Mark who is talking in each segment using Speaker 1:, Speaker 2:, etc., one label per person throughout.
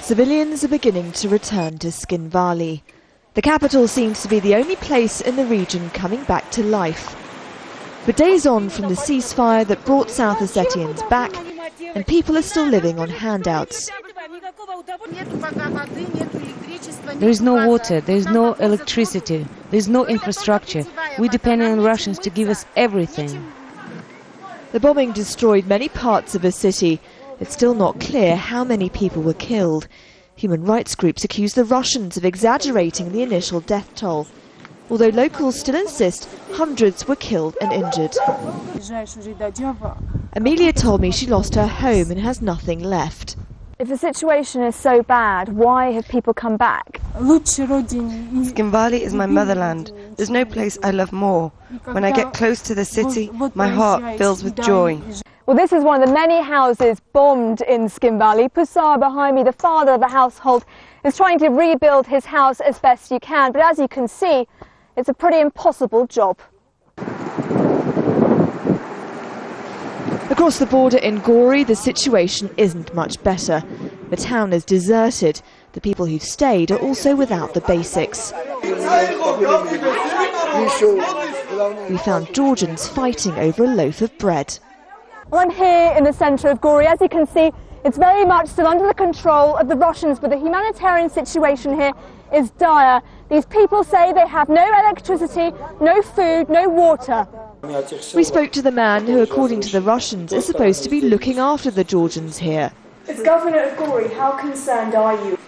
Speaker 1: Civilians are beginning to return to Tskhinvali. The capital seems to be the only place in the region coming back to life. But days on from the ceasefire that brought South Ossetians back, and people are still living on handouts.
Speaker 2: There is no water, there is no electricity, there is no infrastructure. We depend on Russians to give us everything.
Speaker 1: The bombing destroyed many parts of the city. It's still not clear how many people were killed. Human rights groups accuse the Russians of exaggerating the initial death toll. Although locals still insist hundreds were killed and injured. Amelia told me she lost her home and has nothing left.
Speaker 3: If the situation is so bad, why have people come back?
Speaker 4: Skin is my motherland. There's no place I love more. When I get close to the city, my heart fills with joy.
Speaker 3: Well, this is one of the many houses bombed in Tskhinvali. Pusar behind me, the father of the household, is trying to rebuild his house as best he can. But as you can see, it's a pretty impossible job.
Speaker 1: Across the border in Gori, the situation isn't much better. The town is deserted. The people who've stayed are also without the basics. We found Georgians fighting over a loaf of bread.
Speaker 3: Well, I'm here in the centre of Gori. As you can see, it's very much still under the control of the Russians, but the humanitarian situation here is dire. These people say they have no electricity, no food, no water.
Speaker 1: We spoke to the man who, according to the Russians, is supposed to be looking after the Georgians here.
Speaker 3: As governor of Gori, how concerned are you?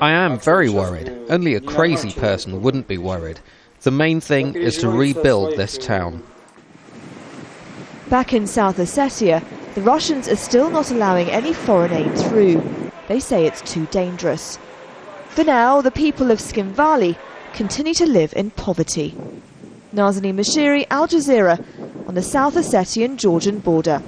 Speaker 5: I am very worried. Only a crazy person wouldn't be worried. The main thing is to rebuild this town.
Speaker 1: Back in South Ossetia, the Russians are still not allowing any foreign aid through. They say it's too dangerous. For now, the people of Tskhinvali continue to live in poverty. Nazanin Moshiri, Al Jazeera, on the South Ossetian Georgian border.